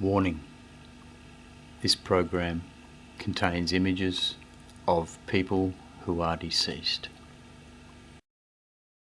Warning. This program contains images of people who are deceased.